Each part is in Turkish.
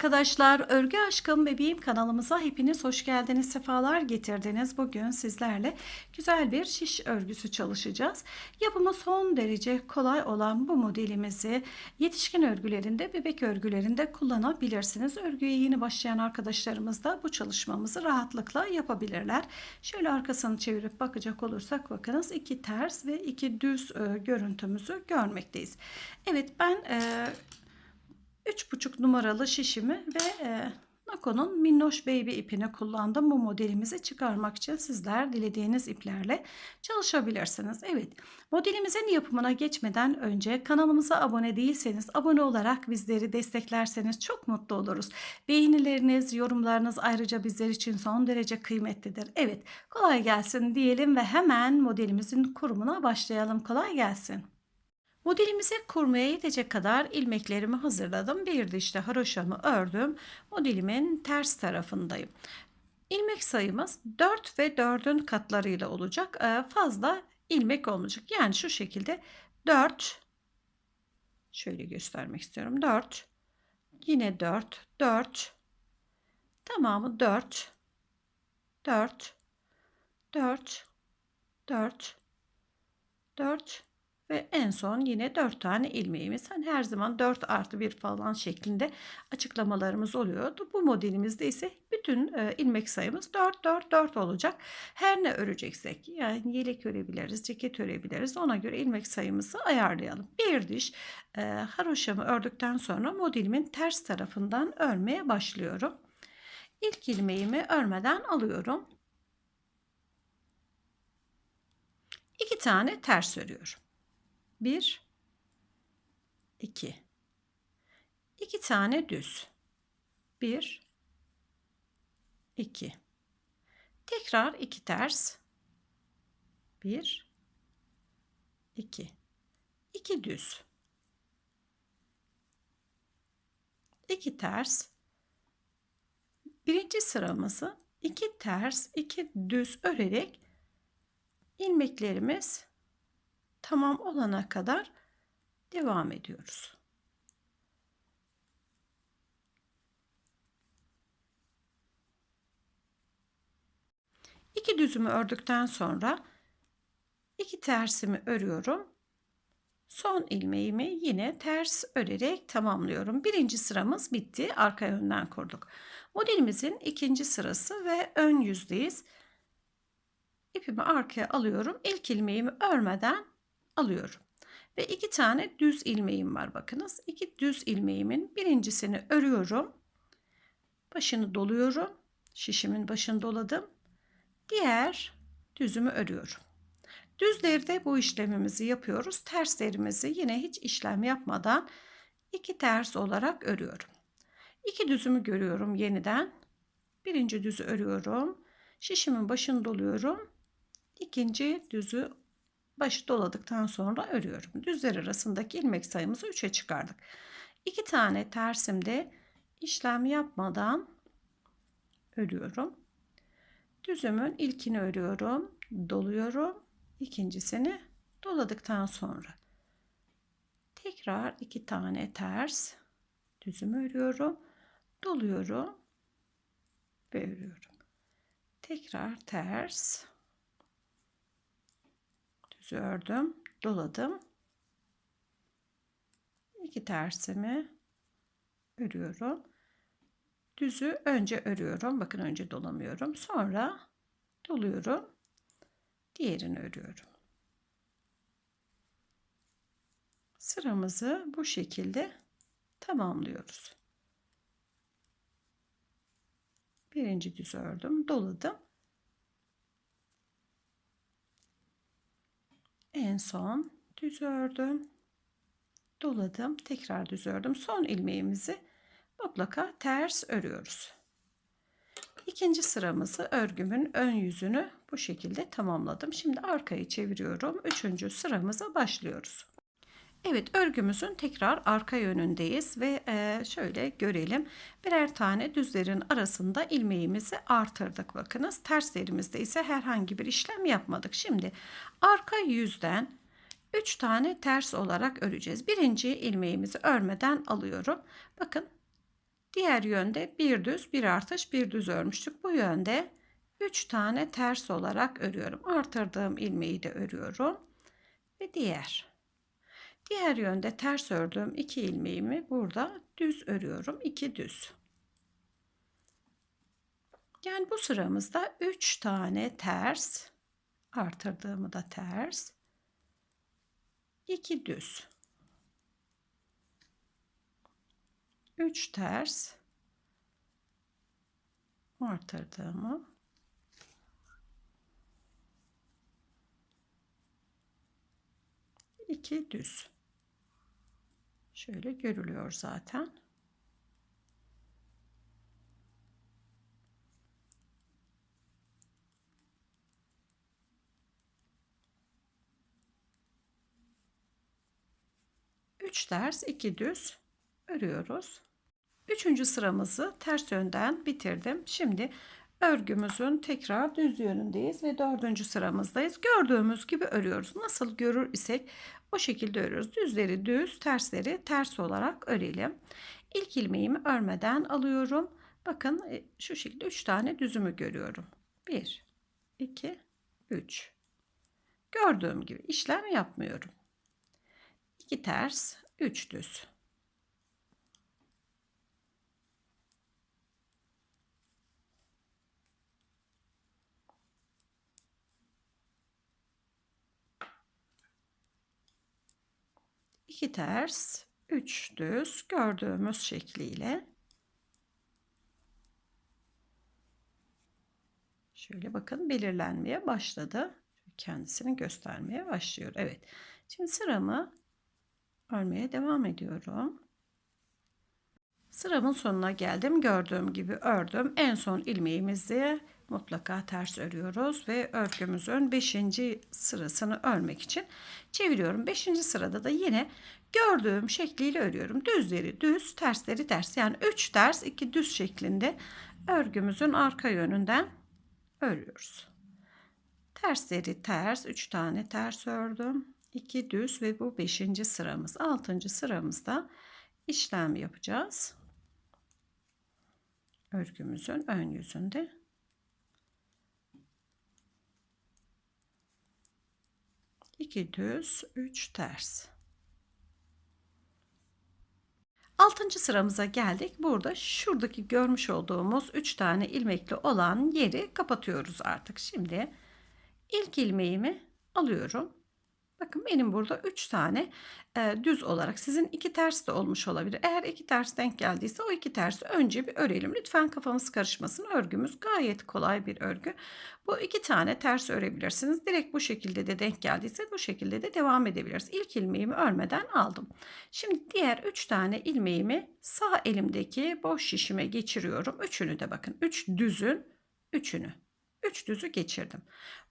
Arkadaşlar, Örgü Aşkım Bebeğim kanalımıza hepiniz hoş geldiniz, sefalar getirdiniz. Bugün sizlerle güzel bir şiş örgüsü çalışacağız. Yapımı son derece kolay olan bu modelimizi yetişkin örgülerinde, bebek örgülerinde kullanabilirsiniz. Örgüye yeni başlayan arkadaşlarımız da bu çalışmamızı rahatlıkla yapabilirler. Şöyle arkasını çevirip bakacak olursak bakınız iki ters ve iki düz e, görüntümüzü görmekteyiz. Evet ben... E, 3,5 numaralı şişimi ve e, Nako'nun Minnoş Baby ipini kullandım. Bu modelimizi çıkarmak için sizler dilediğiniz iplerle çalışabilirsiniz. Evet modelimizin yapımına geçmeden önce kanalımıza abone değilseniz abone olarak bizleri desteklerseniz çok mutlu oluruz. Beğenileriniz, yorumlarınız ayrıca bizler için son derece kıymetlidir. Evet kolay gelsin diyelim ve hemen modelimizin kurumuna başlayalım. Kolay gelsin. Modelimizi kurmaya yetecek kadar ilmeklerimi hazırladım. Bir dişte haroşamı ördüm. Modelimin ters tarafındayım. İlmek sayımız 4 ve 4'ün katlarıyla olacak. Ee, fazla ilmek olmayacak. Yani şu şekilde 4 şöyle göstermek istiyorum. 4 yine 4 4 tamamı 4 4 4 4 4 ve en son yine 4 tane ilmeğimiz. Hani her zaman 4 artı 1 falan şeklinde açıklamalarımız oluyordu. Bu modelimizde ise bütün e, ilmek sayımız 4 4 4 olacak. Her ne öreceksek yani yelek örebiliriz, ceket örebiliriz. Ona göre ilmek sayımızı ayarlayalım. Bir diş e, haroşamı ördükten sonra modelimin ters tarafından örmeye başlıyorum. İlk ilmeğimi örmeden alıyorum. İki tane ters örüyorum. 1 2 2 tane düz. 1 2 tekrar 2 ters. 1 2 2 düz. 2 ters. Birinci sıramızı 2 ters 2 düz örerek ilmeklerimiz tamam olana kadar devam ediyoruz. İki düzümü ördükten sonra iki tersimi örüyorum. Son ilmeğimi yine ters örerek tamamlıyorum. Birinci sıramız bitti. Arka yönden kurduk. Modelimizin ikinci sırası ve ön yüzdeyiz. İpimi arkaya alıyorum. İlk ilmeğimi örmeden alıyorum. Ve iki tane düz ilmeğim var bakınız. İki düz ilmeğimin birincisini örüyorum. Başını doluyorum. Şişimin başını doladım. Diğer düzümü örüyorum. Düzlerde bu işlemimizi yapıyoruz. Terslerimizi yine hiç işlem yapmadan iki ters olarak örüyorum. İki düzümü görüyorum yeniden. Birinci düzü örüyorum. Şişimin başını doluyorum. İkinci düzü başı doladıktan sonra örüyorum. Düzler arasındaki ilmek sayımızı 3'e çıkardık. 2 tane tersimde işlem yapmadan örüyorum. Düzümün ilkini örüyorum, doluyorum. ikincisini doladıktan sonra tekrar iki tane ters düzümü örüyorum, doluyorum ve örüyorum. Tekrar ters düz ördüm doladım. İki tersimi örüyorum. Düzü önce örüyorum. Bakın önce dolamıyorum. Sonra doluyorum. Diğerini örüyorum. Sıramızı bu şekilde tamamlıyoruz. Birinci düz ördüm. Doladım en son düz ördüm doladım tekrar düz ördüm son ilmeğimizi mutlaka ters örüyoruz. İkinci sıramızı örgümün ön yüzünü bu şekilde tamamladım. Şimdi arkayı çeviriyorum. Üçüncü sıramıza başlıyoruz Evet örgümüzün tekrar arka yönündeyiz ve e, şöyle görelim. Birer tane düzlerin arasında ilmeğimizi artırdık bakınız. Terslerimizde ise herhangi bir işlem yapmadık. Şimdi arka yüzden 3 tane ters olarak öreceğiz. Birinci ilmeğimizi örmeden alıyorum. Bakın Diğer yönde bir düz, bir artış, bir düz örmüştük. Bu yönde 3 tane ters olarak örüyorum. Artırdığım ilmeği de örüyorum. Ve diğer. Diğer yönde ters ördüğüm iki ilmeğimi burada düz örüyorum. 2 düz. Yani bu sıramızda 3 tane ters, artırdığımı da ters, 2 düz. 3 ters, artırdığımı 2 düz. Şöyle görülüyor zaten. Üç ters, iki düz örüyoruz. Üçüncü sıramızı ters yönden bitirdim. Şimdi örgümüzün tekrar düz yönündeyiz ve dördüncü sıramızdayız. Gördüğümüz gibi örüyoruz. Nasıl görür isek o şekilde örüyoruz. Düzleri düz, tersleri ters olarak örelim. İlk ilmeğimi örmeden alıyorum. Bakın e, şu şekilde 3 tane düzümü görüyorum. 1, 2, 3. Gördüğüm gibi işlem yapmıyorum. 2 ters, 3 düz. 2 ters, 3 düz gördüğümüz şekliyle şöyle bakın belirlenmeye başladı. Kendisini göstermeye başlıyor. Evet. Şimdi sıramı örmeye devam ediyorum. Sıramın sonuna geldim. Gördüğüm gibi ördüm. En son ilmeğimizi mutlaka ters örüyoruz ve örgümüzün 5. sırasını örmek için çeviriyorum. 5. sırada da yine gördüğüm şekliyle örüyorum. Düzleri düz, tersleri ters. Yani 3 ters, 2 düz şeklinde örgümüzün arka yönünden örüyoruz. Tersleri ters, 3 tane ters ördüm. 2 düz ve bu 5. sıramız. 6. sıramızda işlem yapacağız. Örgümüzün ön yüzünde 2 düz, 3 ters. Altıncı sıramıza geldik. Burada şuradaki görmüş olduğumuz 3 tane ilmekli olan yeri kapatıyoruz artık. Şimdi ilk ilmeğimi alıyorum. Bakın benim burada 3 tane e, düz olarak sizin iki ters de olmuş olabilir. Eğer iki ters denk geldiyse o iki tersi önce bir örelim. Lütfen kafamız karışmasın. Örgümüz gayet kolay bir örgü. Bu iki tane ters örebilirsiniz. Direkt bu şekilde de denk geldiyse bu şekilde de devam edebiliriz. İlk ilmeğimi örmeden aldım. Şimdi diğer 3 tane ilmeğimi sağ elimdeki boş şişime geçiriyorum. Üçünü de bakın 3 üç düzün üçünü. 3 üç düzü geçirdim.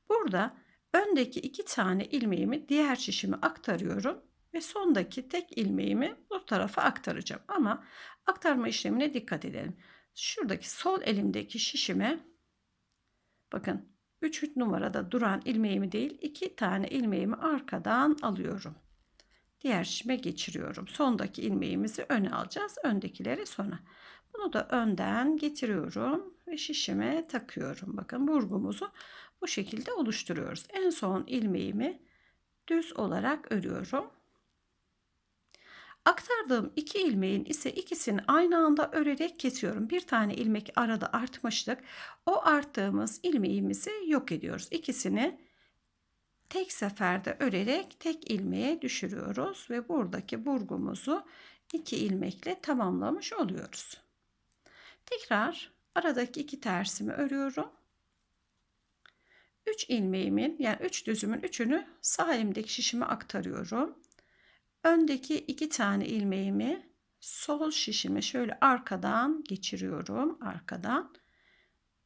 Burada öndeki iki tane ilmeğimi diğer şişime aktarıyorum ve sondaki tek ilmeğimi bu tarafa aktaracağım. Ama aktarma işlemine dikkat edelim. Şuradaki sol elimdeki şişime bakın 3 numarada duran ilmeğimi değil iki tane ilmeğimi arkadan alıyorum. Diğer şişime geçiriyorum. Sondaki ilmeğimizi öne alacağız. Öndekileri sona. Bunu da önden getiriyorum ve şişime takıyorum. Bakın burgumuzu bu şekilde oluşturuyoruz. En son ilmeğimi düz olarak örüyorum. Aktardığım iki ilmeğin ise ikisini aynı anda örerek kesiyorum. Bir tane ilmek arada artmıştık. O arttığımız ilmeğimizi yok ediyoruz. İkisini tek seferde örerek tek ilmeğe düşürüyoruz ve buradaki burgumuzu iki ilmekle tamamlamış oluyoruz. Tekrar aradaki iki tersimi örüyorum. 3 ilmeğimin yani 3 düzümün üçünü sağ elimdeki şişime aktarıyorum. Öndeki iki tane ilmeğimi sol şişime şöyle arkadan geçiriyorum. Arkadan.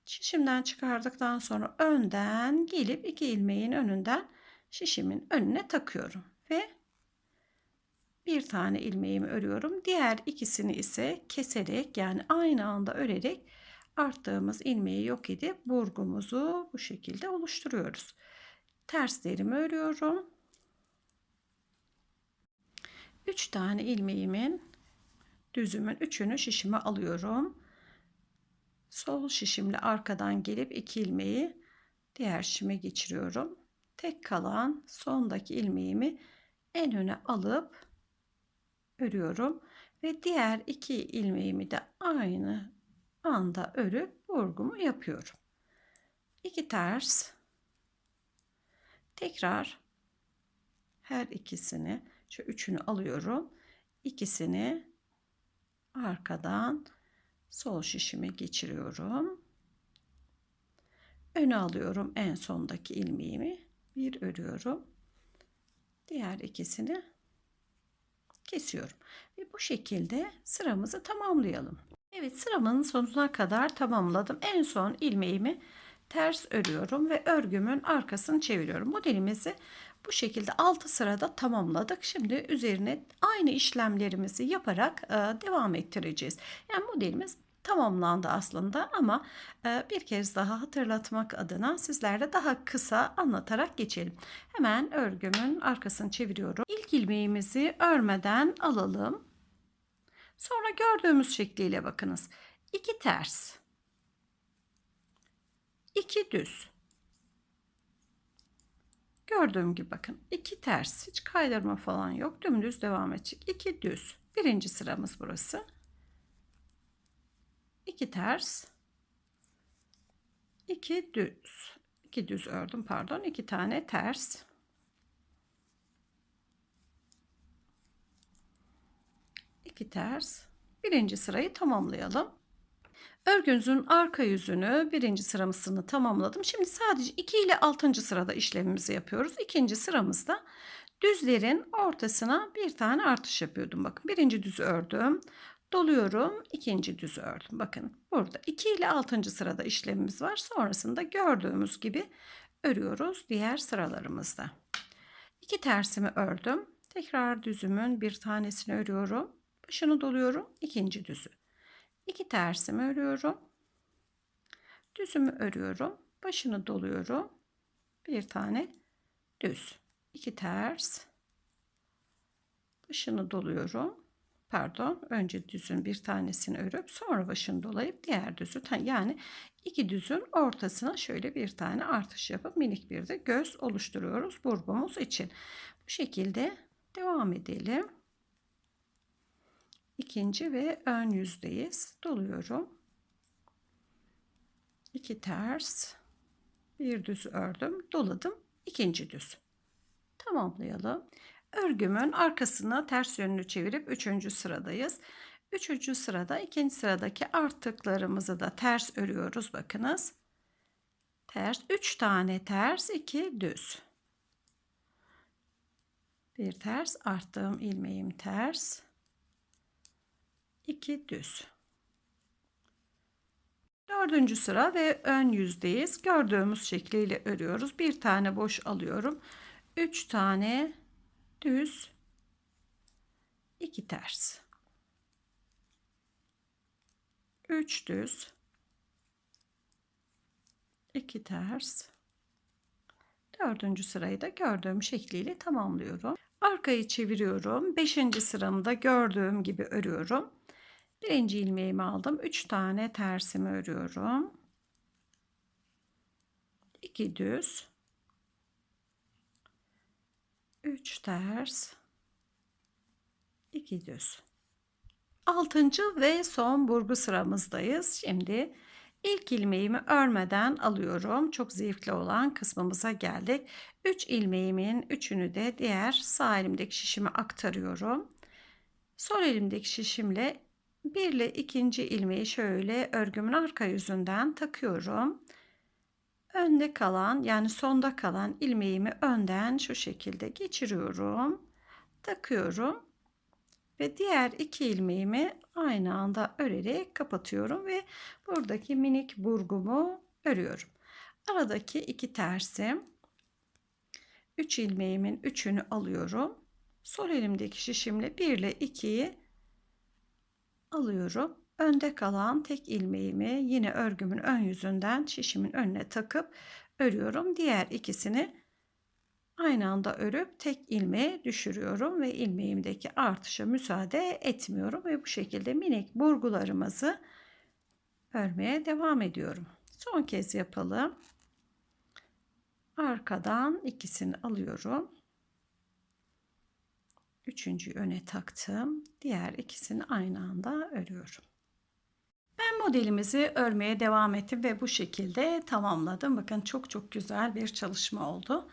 Şişimden çıkardıktan sonra önden gelip iki ilmeğin önünden şişimin önüne takıyorum. Ve bir tane ilmeğimi örüyorum. Diğer ikisini ise keserek yani aynı anda örerek arttığımız ilmeği yok edip burgumuzu bu şekilde oluşturuyoruz. Terslerimi örüyorum. 3 tane ilmeğimin düzümün üçünü şişime alıyorum. Sol şişimle arkadan gelip iki ilmeği diğer şişime geçiriyorum. Tek kalan sondaki ilmeğimi en öne alıp örüyorum ve diğer iki ilmeğimi de aynı anda örüp vurgumu yapıyorum. İki ters tekrar her ikisini şu üçünü alıyorum. İkisini arkadan sol şişime geçiriyorum. Öne alıyorum en sondaki ilmeğimi. Bir örüyorum. Diğer ikisini kesiyorum. Ve bu şekilde sıramızı tamamlayalım. Evet sıramın sonuna kadar tamamladım. En son ilmeğimi ters örüyorum ve örgümün arkasını çeviriyorum. Modelimizi bu şekilde 6 sırada tamamladık. Şimdi üzerine aynı işlemlerimizi yaparak e, devam ettireceğiz. Yani modelimiz tamamlandı aslında ama e, bir kez daha hatırlatmak adına sizlerle daha kısa anlatarak geçelim. Hemen örgümün arkasını çeviriyorum. İlk ilmeğimizi örmeden alalım. Sonra gördüğümüz şekliyle bakınız. 2 ters. 2 düz. Gördüğüm gibi bakın. 2 ters. Hiç kaydırma falan yok. Dümdüz devam edecek. 2 düz. Birinci sıramız burası. 2 ters. 2 düz. 2 düz ördüm pardon. 2 tane ters. İki ters. Birinci sırayı tamamlayalım. Örgümüzün arka yüzünü birinci sıramızını tamamladım. Şimdi sadece 2 ile 6. sırada işlemimizi yapıyoruz. İkinci sıramızda düzlerin ortasına bir tane artış yapıyordum. Bakın birinci düz ördüm. Doluyorum. ikinci düz ördüm. Bakın burada 2 ile 6. sırada işlemimiz var. Sonrasında gördüğümüz gibi örüyoruz diğer sıralarımızda. 2 tersimi ördüm. Tekrar düzümün bir tanesini örüyorum. Başını doluyorum. ikinci düzü. 2 tersimi örüyorum. Düzümü örüyorum. Başını doluyorum. Bir tane düz. 2 ters. Başını doluyorum. Pardon, önce düzün bir tanesini örüp sonra başını dolayıp diğer düzü yani iki düzün ortasına şöyle bir tane artış yapıp minik bir de göz oluşturuyoruz burgumuz için. Bu şekilde devam edelim ikinci ve ön yüzdeyiz. Doluyorum. 2 ters, bir düz ördüm, doladım. ikinci düz. Tamamlayalım. Örgümün arkasını ters yönünü çevirip üçüncü sıradayız. Üçüncü sırada ikinci sıradaki artıklarımızı da ters örüyoruz. Bakınız. Ters. Üç tane ters. iki düz. Bir ters. Arttığım ilmeğim ters. 2 düz. Dördüncü sıra ve ön yüzdeyiz. Gördüğümüz şekliyle örüyoruz. Bir tane boş alıyorum. Üç tane düz. iki ters. Üç düz. iki ters. Dördüncü sırayı da gördüğüm şekliyle tamamlıyorum. Arkayı çeviriyorum. Beşinci sıramda gördüğüm gibi örüyorum. Birinci ilmeğimi aldım. 3 tane tersimi örüyorum. 2 düz. 3 ters. 2 düz. Altıncı ve son burgu sıramızdayız. Şimdi ilk ilmeğimi örmeden alıyorum. Çok zevkli olan kısmımıza geldik. 3 ilmeğimin üçünü de diğer sağ elimdeki şişime aktarıyorum. Sol elimdeki şişimle bir ile ikinci ilmeği şöyle örgümün arka yüzünden takıyorum. Önde kalan yani sonda kalan ilmeğimi önden şu şekilde geçiriyorum. Takıyorum. Ve diğer iki ilmeğimi aynı anda örerek kapatıyorum ve buradaki minik burgumu örüyorum. Aradaki iki tersim 3 ilmeğimin üçünü alıyorum. Sol elimdeki şişimle 1 ile 2'yi alıyorum. Önde kalan tek ilmeğimi yine örgümün ön yüzünden şişimin önüne takıp örüyorum. Diğer ikisini Aynı anda örüp tek ilmeğe düşürüyorum ve ilmeğimdeki artışa müsaade etmiyorum ve bu şekilde minik burgularımızı örmeye devam ediyorum. Son kez yapalım. Arkadan ikisini alıyorum. Üçüncüyü öne taktım. Diğer ikisini aynı anda örüyorum. Ben modelimizi örmeye devam ettim ve bu şekilde tamamladım. Bakın çok çok güzel bir çalışma oldu.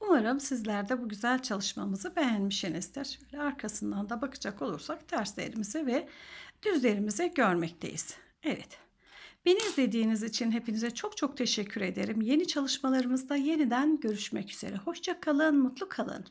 Umarım sizler de bu güzel çalışmamızı beğenmişsinizdir. Şöyle arkasından da bakacak olursak terslerimizi ve düzlerimizi görmekteyiz. Evet. Beni izlediğiniz için hepinize çok çok teşekkür ederim. Yeni çalışmalarımızda yeniden görüşmek üzere. Hoşça kalın, mutlu kalın.